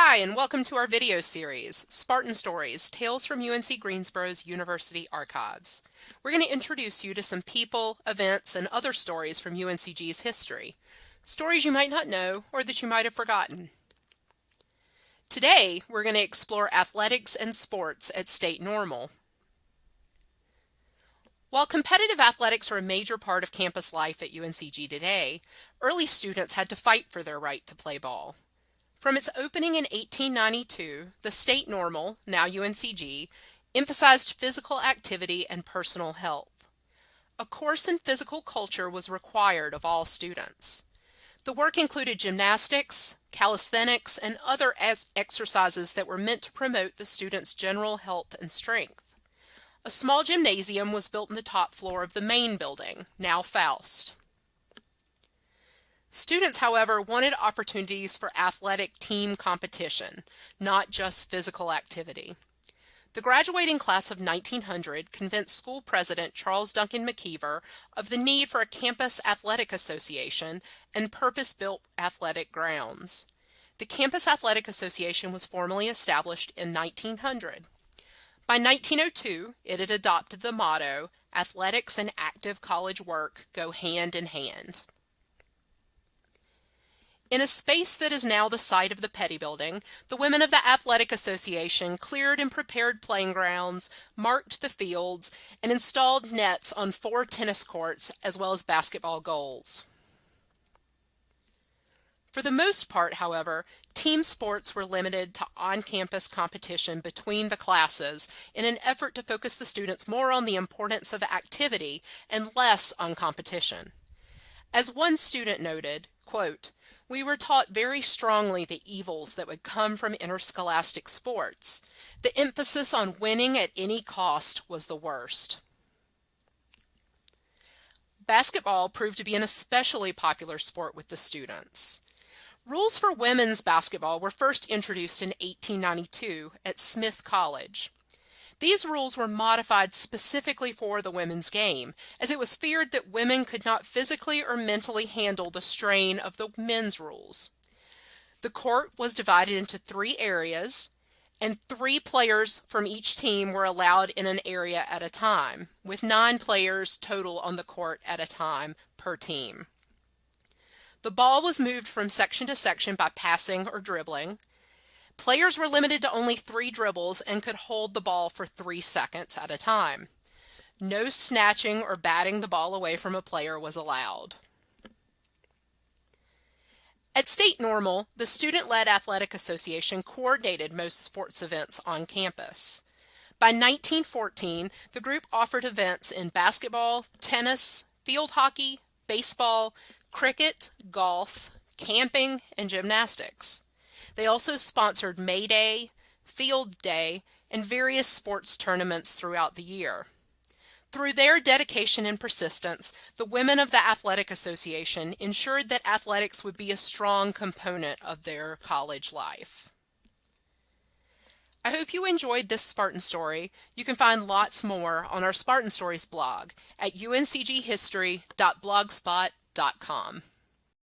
Hi, and welcome to our video series, Spartan Stories, Tales from UNC Greensboro's University Archives. We're going to introduce you to some people, events, and other stories from UNCG's history. Stories you might not know or that you might have forgotten. Today, we're going to explore athletics and sports at State Normal. While competitive athletics are a major part of campus life at UNCG today, early students had to fight for their right to play ball. From its opening in 1892, the state normal, now UNCG, emphasized physical activity and personal health. A course in physical culture was required of all students. The work included gymnastics, calisthenics, and other exercises that were meant to promote the students' general health and strength. A small gymnasium was built in the top floor of the main building, now Foust. Students, however, wanted opportunities for athletic team competition, not just physical activity. The graduating class of 1900 convinced school president Charles Duncan McIver of the need for a campus athletic association and purpose-built athletic grounds. The Campus Athletic Association was formally established in 1900. By 1902, it had adopted the motto, athletics and active college work go hand in hand. In a space that is now the site of the Petty Building, the women of the Athletic Association cleared and prepared playing grounds, marked the fields, and installed nets on four tennis courts as well as basketball goals. For the most part, however, team sports were limited to on-campus competition between the classes in an effort to focus the students more on the importance of activity and less on competition. As one student noted, quote, we were taught very strongly the evils that would come from interscholastic sports. The emphasis on winning at any cost was the worst. Basketball proved to be an especially popular sport with the students. Rules for women's basketball were first introduced in 1892 at Smith College. These rules were modified specifically for the women's game, as it was feared that women could not physically or mentally handle the strain of the men's rules. The court was divided into three areas, and three players from each team were allowed in an area at a time, with nine players total on the court at a time per team. The ball was moved from section to section by passing or dribbling. Players were limited to only three dribbles and could hold the ball for three seconds at a time. No snatching or batting the ball away from a player was allowed. At State Normal, the student-led athletic association coordinated most sports events on campus. By 1914, the group offered events in basketball, tennis, field hockey, baseball, cricket, golf, camping, and gymnastics. They also sponsored May Day, Field Day, and various sports tournaments throughout the year. Through their dedication and persistence, the women of the Athletic Association ensured that athletics would be a strong component of their college life. I hope you enjoyed this Spartan story. You can find lots more on our Spartan Stories blog at uncghistory.blogspot.com.